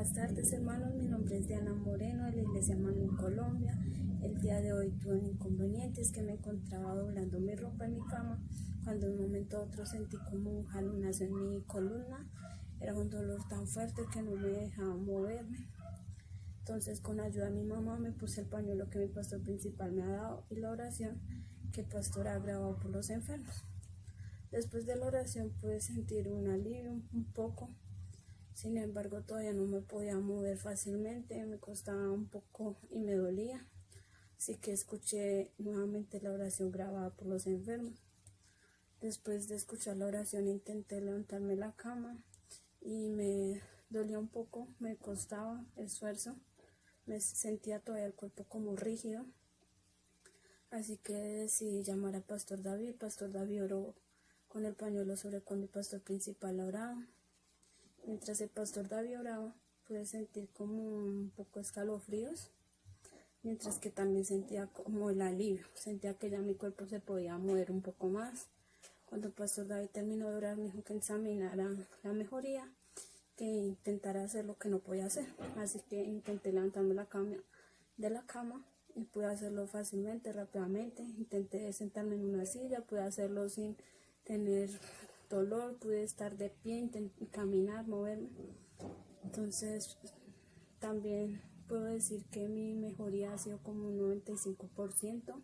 Buenas tardes hermanos, mi nombre es Diana Moreno de la Iglesia Manu Colombia. El día de hoy tuve un inconveniente, es que me encontraba doblando mi ropa en mi cama cuando de un momento a otro sentí como un jalonazo en mi columna. Era un dolor tan fuerte que no me dejaba moverme. Entonces con ayuda de mi mamá me puse el pañuelo que mi pastor principal me ha dado y la oración que el pastor ha grabado por los enfermos. Después de la oración pude sentir un alivio un poco sin embargo, todavía no me podía mover fácilmente, me costaba un poco y me dolía. Así que escuché nuevamente la oración grabada por los enfermos. Después de escuchar la oración intenté levantarme la cama y me dolía un poco, me costaba esfuerzo, me sentía todavía el cuerpo como rígido. Así que decidí llamar al pastor David. Pastor David oró con el pañuelo sobre cuando el pastor principal oraba. Mientras el pastor David oraba, pude sentir como un poco escalofríos, mientras que también sentía como el alivio, sentía que ya mi cuerpo se podía mover un poco más. Cuando el pastor David terminó de orar, me dijo que examinara la mejoría, que intentara hacer lo que no podía hacer. Así que intenté levantarme la cama, de la cama y pude hacerlo fácilmente, rápidamente. Intenté sentarme en una silla, pude hacerlo sin tener dolor, pude estar de pie, caminar, moverme. Entonces, también puedo decir que mi mejoría ha sido como un 95%.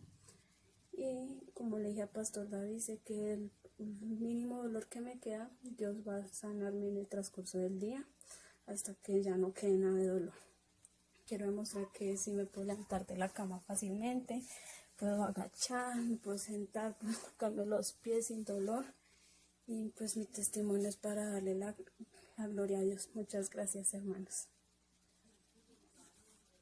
Y como le dije a Pastor David, dice que el mínimo dolor que me queda, Dios va a sanarme en el transcurso del día hasta que ya no quede nada de dolor. Quiero demostrar que si me puedo levantar de la cama fácilmente, puedo agachar, me puedo sentar, puedo tocarme los pies sin dolor. Y pues mi testimonio es para darle la, la gloria a Dios. Muchas gracias hermanos.